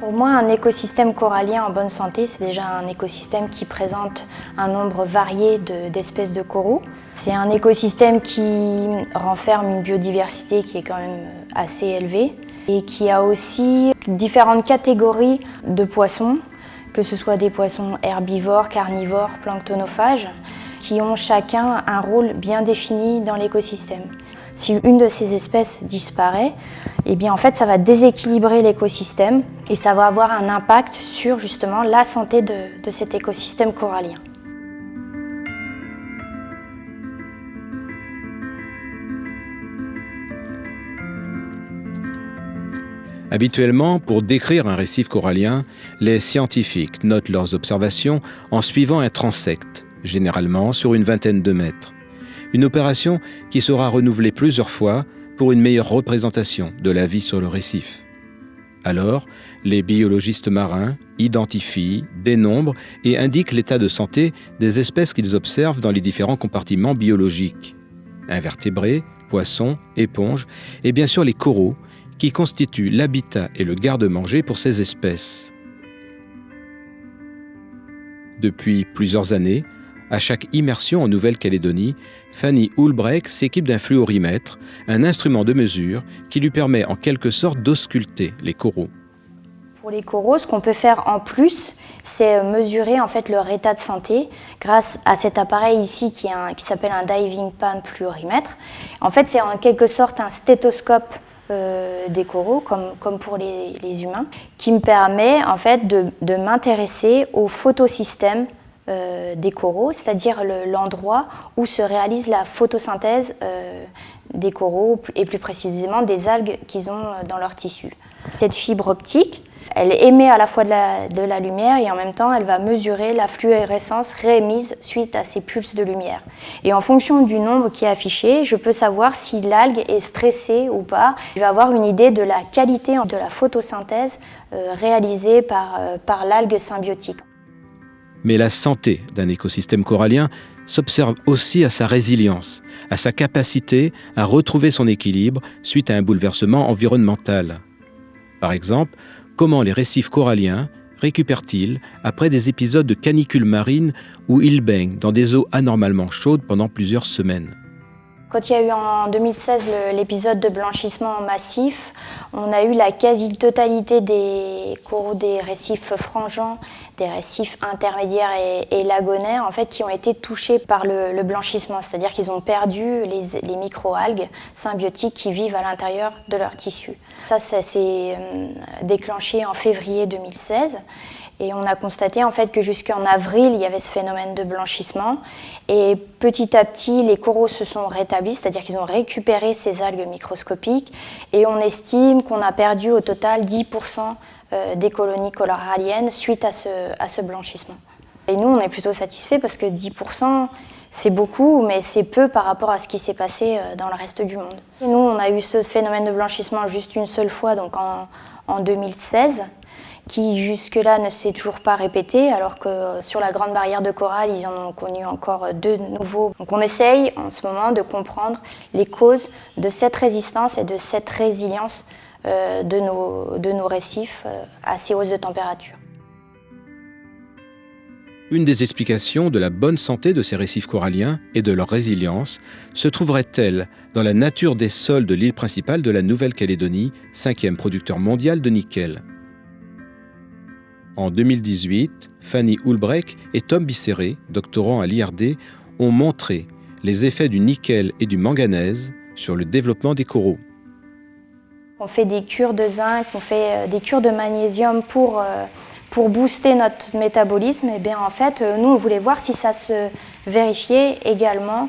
Pour moi, un écosystème corallien en bonne santé, c'est déjà un écosystème qui présente un nombre varié d'espèces de, coraux. C'est un écosystème qui renferme une biodiversité qui est quand même assez élevée et qui a aussi différentes catégories de poissons, que ce soit des poissons herbivores, carnivores, planctonophages, qui ont chacun un rôle bien défini dans l'écosystème. Si une de ces espèces disparaît, eh bien en fait ça va déséquilibrer l'écosystème et ça va avoir un impact sur justement la santé de, de cet écosystème corallien. Habituellement, pour décrire un récif corallien, les scientifiques notent leurs observations en suivant un transect, généralement sur une vingtaine de mètres. Une opération qui sera renouvelée plusieurs fois pour une meilleure représentation de la vie sur le récif. Alors, les biologistes marins identifient, dénombrent et indiquent l'état de santé des espèces qu'ils observent dans les différents compartiments biologiques. Invertébrés, poissons, éponges et bien sûr les coraux qui constituent l'habitat et le garde-manger pour ces espèces. Depuis plusieurs années, à chaque immersion en Nouvelle-Calédonie, Fanny Hulbrecht s'équipe d'un fluorimètre, un instrument de mesure qui lui permet en quelque sorte d'ausculter les coraux. Pour les coraux, ce qu'on peut faire en plus, c'est mesurer en fait leur état de santé grâce à cet appareil ici qui, s'appelle un diving pan fluorimètre. En fait, c'est en quelque sorte un stéthoscope euh, des coraux, comme, comme pour les, humains, qui me permet en fait de, de m'intéresser au photosystème euh, des coraux, c'est-à-dire l'endroit où se réalise la photosynthèse euh, des coraux et plus précisément des algues qu'ils ont dans leur tissu. Cette fibre optique, elle émet à la fois de la, lumière et en même temps elle va mesurer la fluorescence réémise suite à ces pulses de lumière. Et en fonction du nombre qui est affiché, je peux savoir si l'algue est stressée ou pas. Je vais avoir une idée de la qualité de la photosynthèse euh, réalisée par, euh, par l'algue symbiotique. Mais la santé d'un écosystème corallien s'observe aussi à sa résilience, à sa capacité à retrouver son équilibre suite à un bouleversement environnemental. Par exemple, comment les récifs coralliens récupèrent-ils après des épisodes de canicule marine où ils baignent dans des eaux anormalement chaudes pendant plusieurs semaines? Quand il y a eu en 2016 l'épisode de blanchissement massif, on a eu la quasi-totalité des coraux des récifs frangeants, des récifs intermédiaires et, lagonaires en fait, qui ont été touchés par le, blanchissement, c'est-à-dire qu'ils ont perdu les, les microalgues symbiotiques qui vivent à l'intérieur de leur tissu. Ça, ça s'est euh, déclenché en février 2016. Et on a constaté en fait que jusqu'en avril, il y avait ce phénomène de blanchissement. Et petit à petit, les coraux se sont rétablis, c'est-à-dire qu'ils ont récupéré ces algues microscopiques. Et on estime qu'on a perdu au total 10% euh, des colonies coralliennes suite à ce, à ce blanchissement. Et nous, on est plutôt satisfaits parce que 10%, c'est beaucoup, mais c'est peu par rapport à ce qui s'est passé euh, dans le reste du monde. Et nous, on a eu ce phénomène de blanchissement juste une seule fois, donc en 2016 qui jusque-là ne s'est toujours pas répété, alors que sur la Grande Barrière de Corail, ils en ont connu encore deux nouveaux. Donc on essaye en ce moment de comprendre les causes de cette résistance et de cette résilience euh, de, nos, récifs euh, à ces hausses de température. Une des explications de la bonne santé de ces récifs coralliens et de leur résilience se trouverait-elle dans la nature des sols de l'île principale de la Nouvelle-Calédonie, cinquième producteur mondial de nickel? En 2018, Fanny Hulbrecht et Tom Bisseret, doctorant à l'IRD, ont montré les effets du nickel et du manganèse sur le développement des coraux. On fait des cures de zinc, on fait euh, des cures de magnésium pour, euh, booster notre métabolisme. Et bien en fait, euh, nous, on voulait voir si ça se vérifiait également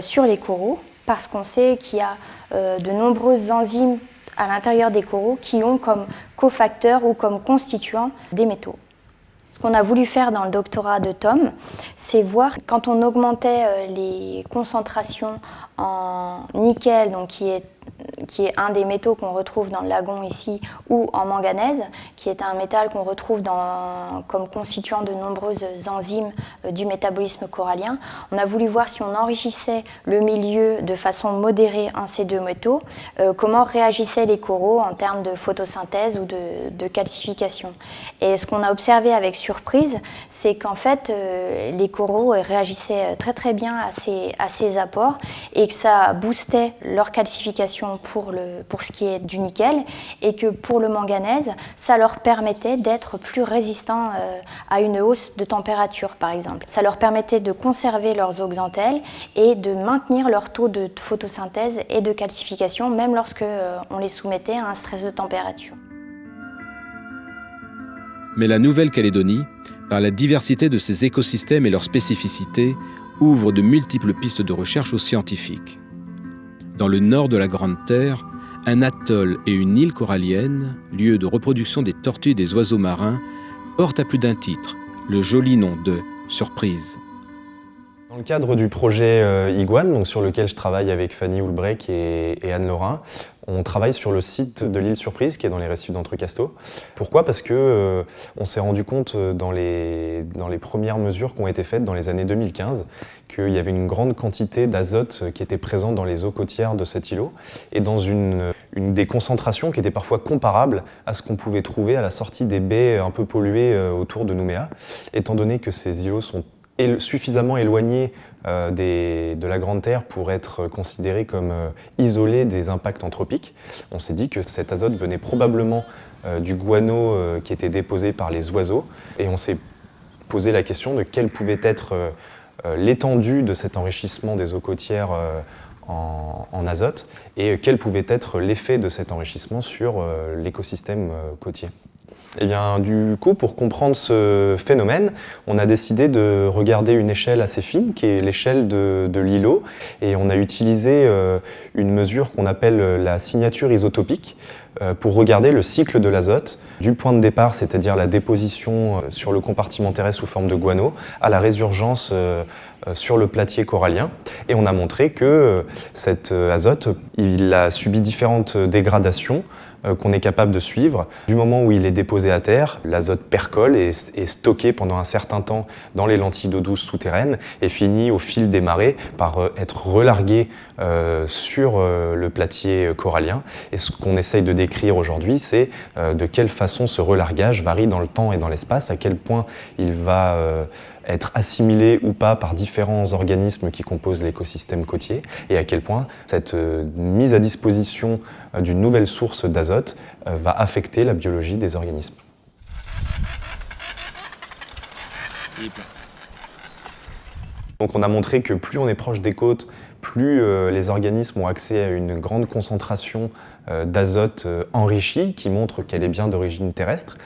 sur les coraux, parce qu'on sait qu'il y a de nombreuses enzymes à l'intérieur des coraux qui ont comme cofacteurs ou comme constituants des métaux. Ce qu'on a voulu faire dans le doctorat de Tom, c'est voir quand on augmentait euh, les concentrations en nickel, donc qui est qui est un des métaux qu'on retrouve dans le lagon ici, ou en manganèse, qui est un métal qu'on retrouve dans, comme constituant de nombreuses enzymes euh, du métabolisme corallien. On a voulu voir si on enrichissait le milieu de façon modérée en ces deux métaux, euh, comment réagissaient les coraux en termes de photosynthèse ou de, calcification? Et ce qu'on a observé avec surprise, c'est qu'en fait, euh, les coraux réagissaient très très bien à ces apports et que ça boostait leur calcification pour, ce qui est du nickel et que pour le manganèse, ça leur permettait d'être plus résistants euh, à une hausse de température par exemple. Ça leur permettait de conserver leurs oxantelles et de maintenir leur taux de photosynthèse et de calcification même lorsque euh, on les soumettait à un stress de température. Mais la Nouvelle-Calédonie, par la diversité de ses écosystèmes et leurs spécificités, ouvre de multiples pistes de recherche aux scientifiques. Dans le nord de la Grande Terre, un atoll et une île corallienne, lieu de reproduction des tortues et des oiseaux marins, portent à plus d'un titre le joli nom de Surprise. Dans le cadre du projet euh, Iguane, sur lequel je travaille avec Fanny Houlbrec et, Anne Laurin, on travaille sur le site de l'île Surprise qui est dans les récifs d'Entrecasteaux. Pourquoi? Parce que euh, on s'est rendu compte euh, dans les, premières mesures qui ont été faites dans les années 2015 qu'il y avait une grande quantité d'azote qui était présent dans les eaux côtières de cet îlot et dans une, une des concentrations qui était parfois comparable à ce qu'on pouvait trouver à la sortie des baies un peu polluées autour de Nouméa, étant donné que ces îlots sont suffisamment éloigné euh, de la Grande Terre pour être considéré comme euh, isolé des impacts anthropiques. On s'est dit que cet azote venait probablement euh, du guano qui était déposé par les oiseaux et on s'est posé la question de quelle pouvait être l'étendue de cet enrichissement des eaux côtières en, en, azote et quel pouvait être l'effet de cet enrichissement sur l'écosystème côtier. Eh bien, du coup, pour comprendre ce phénomène, on a décidé de regarder une échelle assez fine, qui est l'échelle de, l'îlot, et on a utilisé euh, une mesure qu'on appelle la signature isotopique euh, pour regarder le cycle de l'azote du point de départ, c'est-à-dire la déposition euh, sur le compartiment terrestre sous forme de guano, à la résurgence sur le platier corallien. Et on a montré que cet azote, il a subi différentes dégradations euh, qu'on est capable de suivre. Du moment où il est déposé à terre, l'azote percole et est stocké pendant un certain temps dans les lentilles d'eau douce souterraines et finit au fil des marées par euh, être relargué euh, sur le platier corallien. Et ce qu'on essaye de décrire aujourd'hui, c'est de quelle façon ce relargage varie dans le temps et dans l'espace, à quel point il va être assimilé ou pas par différents organismes qui composent l'écosystème côtier et à quel point cette euh, mise à disposition euh, d'une nouvelle source d'azote euh, va affecter la biologie des organismes. Donc on a montré que plus on est proche des côtes, plus les organismes ont accès à une grande concentration d'azote enrichi qui montre qu'elle est bien d'origine terrestre.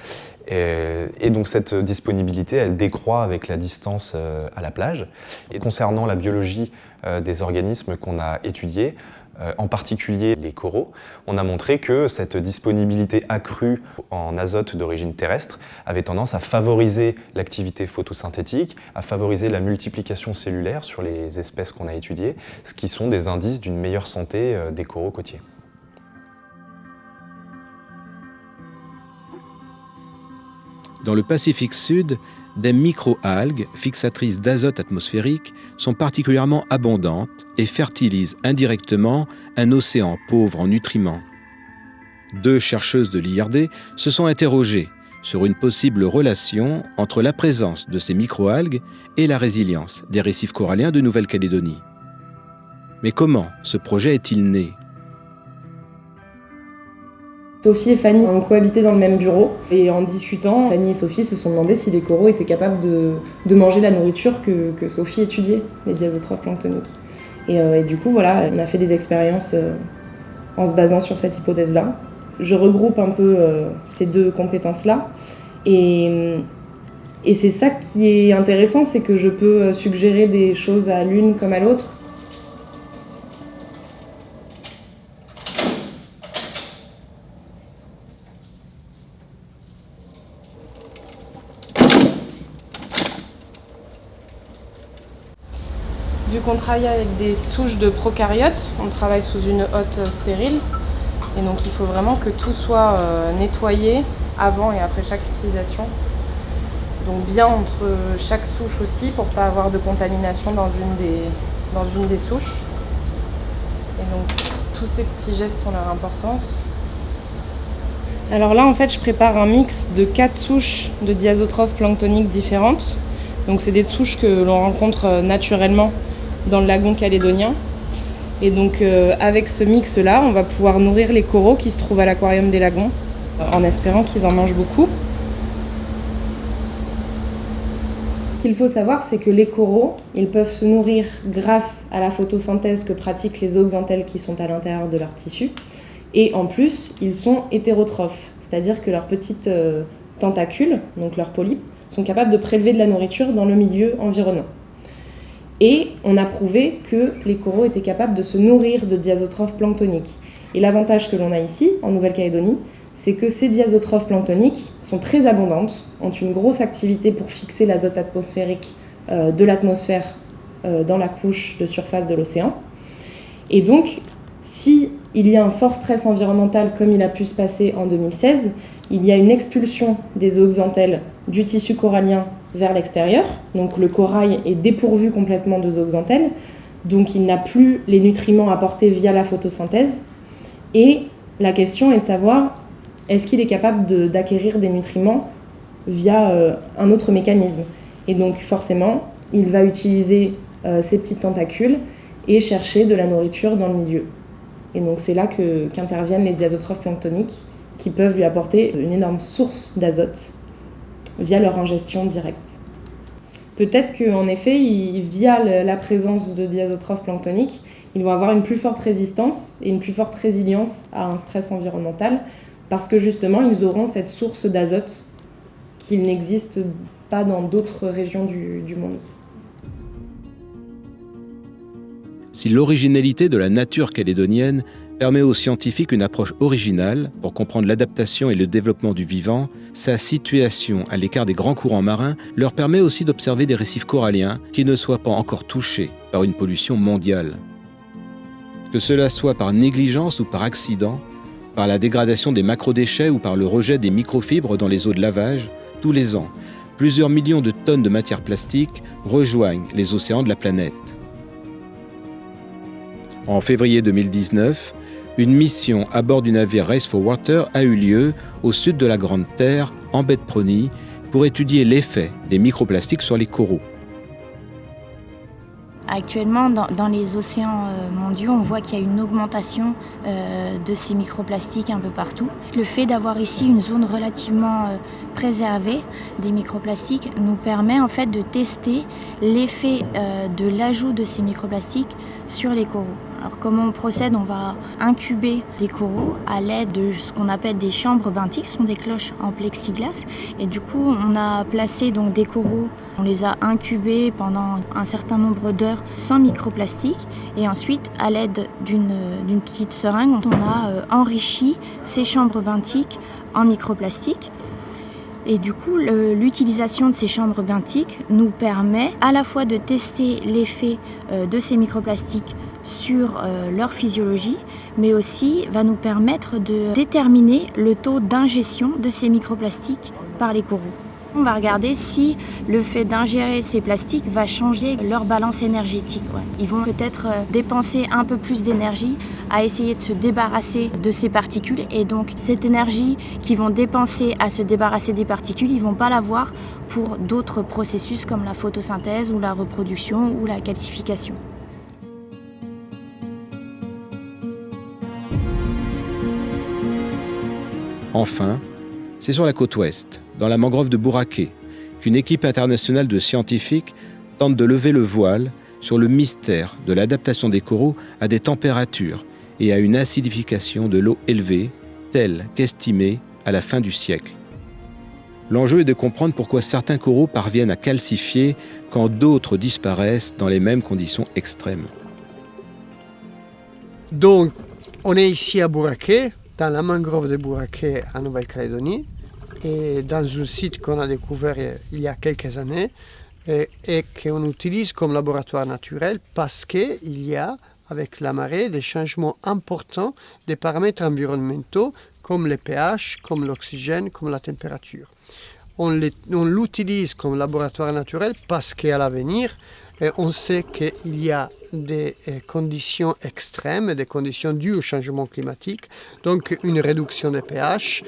Et, donc cette disponibilité, elle décroît avec la distance euh, à la plage. Et concernant la biologie euh, des organismes qu'on a étudiés, euh, en particulier les coraux, on a montré que cette disponibilité accrue en azote d'origine terrestre avait tendance à favoriser l'activité photosynthétique, à favoriser la multiplication cellulaire sur les espèces qu'on a étudiées, ce qui sont des indices d'une meilleure santé des coraux côtiers. Dans le Pacifique Sud, des micro-algues, fixatrices d'azote atmosphérique, sont particulièrement abondantes et fertilisent indirectement un océan pauvre en nutriments. Deux chercheuses de l'IRD se sont interrogées sur une possible relation entre la présence de ces micro-algues et la résilience des récifs coralliens de Nouvelle-Calédonie. Mais comment ce projet est-il né? Sophie et Fanny ont cohabité dans le même bureau et en discutant, Fanny et Sophie se sont demandé si les coraux étaient capables de, manger la nourriture que, Sophie étudiait, les diazotrophes planctoniques. Euh, et, du coup, voilà, on a fait des expériences euh, en se basant sur cette hypothèse-là. Je regroupe un peu euh, ces deux compétences-là et, et c'est ça qui est intéressant, c'est que je peux suggérer des choses à l'une comme à l'autre Vu qu'on travaille avec des souches de procaryotes, on travaille sous une hotte stérile, Et donc il faut vraiment que tout soit euh, nettoyé avant et après chaque utilisation. Donc bien entre chaque souche aussi pour ne pas avoir de contamination dans une des, dans une des souches. Et donc tous ces petits gestes ont leur importance. Alors là en fait je prépare un mix de quatre souches de diazotrophes planctoniques différentes. Donc c'est des souches que l'on rencontre euh, naturellement dans le lagon calédonien. Et donc euh, avec ce mix-là, on va pouvoir nourrir les coraux qui se trouvent à l'aquarium des lagons, en espérant qu'ils en mangent beaucoup. Ce qu'il faut savoir, c'est que les coraux, ils peuvent se nourrir grâce à la photosynthèse que pratiquent les zooxanthelles qui sont à l'intérieur de leur tissu. Et en plus, ils sont hétérotrophes, c'est-à-dire que leurs petites euh, tentacules, donc leurs polypes, sont capables de prélever de la nourriture dans le milieu environnant. Et on a prouvé que les coraux étaient capables de se nourrir de diazotrophes planctoniques. Et l'avantage que l'on a ici, en Nouvelle-Calédonie, c'est que ces diazotrophes planctoniques sont très abondantes, ont une grosse activité pour fixer l'azote atmosphérique euh, de l'atmosphère euh, dans la couche de surface de l'océan. Et donc, si il y a un fort stress environnemental comme il a pu se passer en 2016, il y a une expulsion des zooxanthelles du tissu corallien vers l'extérieur. Donc le corail est dépourvu complètement de zooxanthelles, donc il n'a plus les nutriments apportés via la photosynthèse. Et la question est de savoir est-ce qu'il est capable d'acquérir des nutriments via euh, un autre mécanisme? Et donc forcément, il va utiliser euh, ces petites tentacules et chercher de la nourriture dans le milieu. Et donc c'est là qu'interviennent les diazotrophes planctoniques qui peuvent lui apporter une énorme source d'azote via leur ingestion directe. Peut-être qu'en effet, via la présence de diazotrophes planctoniques, ils vont avoir une plus forte résistance et une plus forte résilience à un stress environnemental parce que justement, ils auront cette source d'azote qui n'existe pas dans d'autres régions du, du monde. Si l'originalité de la nature calédonienne permet aux scientifiques une approche originale pour comprendre l'adaptation et le développement du vivant, sa situation à l'écart des grands courants marins leur permet aussi d'observer des récifs coralliens qui ne soient pas encore touchés par une pollution mondiale. Que cela soit par négligence ou par accident, par la dégradation des macrodéchets ou par le rejet des microfibres dans les eaux de lavage, tous les ans, plusieurs millions de tonnes de matière plastique rejoignent les océans de la planète. En février 2019, une mission à bord du navire Race for Water a eu lieu au sud de la Grande Terre, en baie de Prony, pour étudier l'effet des microplastiques sur les coraux. Actuellement, dans, les océans euh, mondiaux, on voit qu'il y a une augmentation euh, de ces microplastiques un peu partout. Le fait d'avoir ici une zone relativement euh, préservée des microplastiques nous permet en fait de tester l'effet de l'ajout de ces microplastiques sur les coraux. Alors comment on procède? On va incuber des coraux à l'aide de ce qu'on appelle des chambres benthiques, ce sont des cloches en plexiglas. Et du coup, on a placé donc des coraux, on les a incubés pendant un certain nombre d'heures sans microplastique. Et ensuite, à l'aide d'une petite seringue, on a euh, enrichi ces chambres benthiques en microplastique. Et du coup, l'utilisation de ces chambres benthiques nous permet à la fois de tester l'effet euh, de ces microplastiques sur euh, leur physiologie, mais aussi va nous permettre de déterminer le taux d'ingestion de ces microplastiques par les coraux. On va regarder si le fait d'ingérer ces plastiques va changer leur balance énergétique. Ils vont peut-être euh, dépenser un peu plus d'énergie à essayer de se débarrasser de ces particules et donc cette énergie qu'ils vont dépenser à se débarrasser des particules, ils ne vont pas l'avoir pour d'autres processus comme la photosynthèse ou la reproduction ou la calcification. Enfin, c'est sur la côte ouest, dans la mangrove de Bouraké, qu'une équipe internationale de scientifiques tente de lever le voile sur le mystère de l'adaptation des coraux à des températures et à une acidification de l'eau élevée, telle qu'estimée à la fin du siècle. L'enjeu est de comprendre pourquoi certains coraux parviennent à calcifier quand d'autres disparaissent dans les mêmes conditions extrêmes. Donc, on est ici à Bouraké, dans la mangrove de Bouraké en Nouvelle-Calédonie et dans un site qu'on a découvert il y a quelques années et, qu'on utilise comme laboratoire naturel parce qu'il y a avec la marée des changements importants des paramètres environnementaux comme le pH, comme l'oxygène, comme la température. On l'utilise comme laboratoire naturel parce qu'à l'avenir, on sait qu'il y a des euh, conditions extrêmes, des conditions dues au changement climatique, donc une réduction des pH,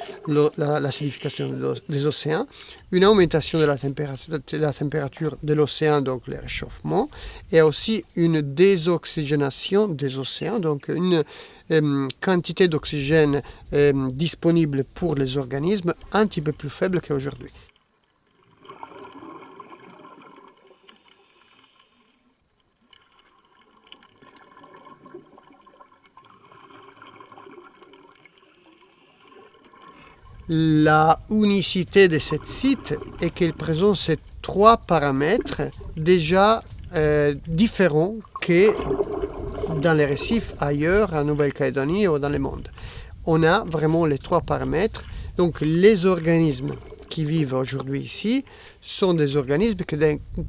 l'acidification des océans, une augmentation de la température de, l'océan, donc le réchauffement, et aussi une désoxygénation des océans, donc une euh, quantité d'oxygène euh, disponible pour les organismes un petit peu plus faible qu'aujourd'hui. La unicité de ce site est qu'il présente ces trois paramètres déjà euh, différents que dans les récifs ailleurs, en Nouvelle-Calédonie ou dans le monde. On a vraiment les trois paramètres. Donc les organismes qui vivent aujourd'hui ici sont des organismes que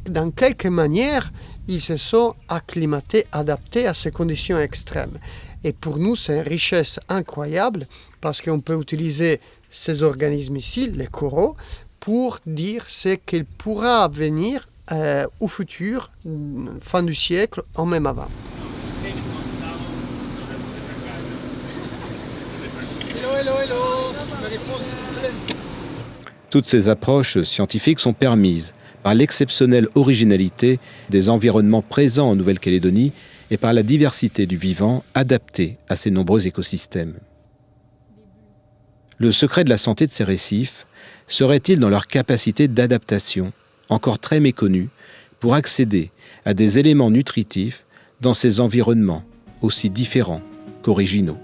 dans quelque manière, ils se sont acclimatés, adaptés à ces conditions extrêmes. Et pour nous, c'est une richesse incroyable parce qu'on peut utiliser ces organismes ici, les coraux, pour dire ce qu'il pourra venir euh, au futur, fin du siècle, ou même avant. Toutes ces approches scientifiques sont permises par l'exceptionnelle originalité des environnements présents en Nouvelle-Calédonie et par la diversité du vivant adapté à ces nombreux écosystèmes. Le secret de la santé de ces récifs serait-il dans leur capacité d'adaptation, encore très méconnue, pour accéder à des éléments nutritifs dans ces environnements aussi différents qu'originaux?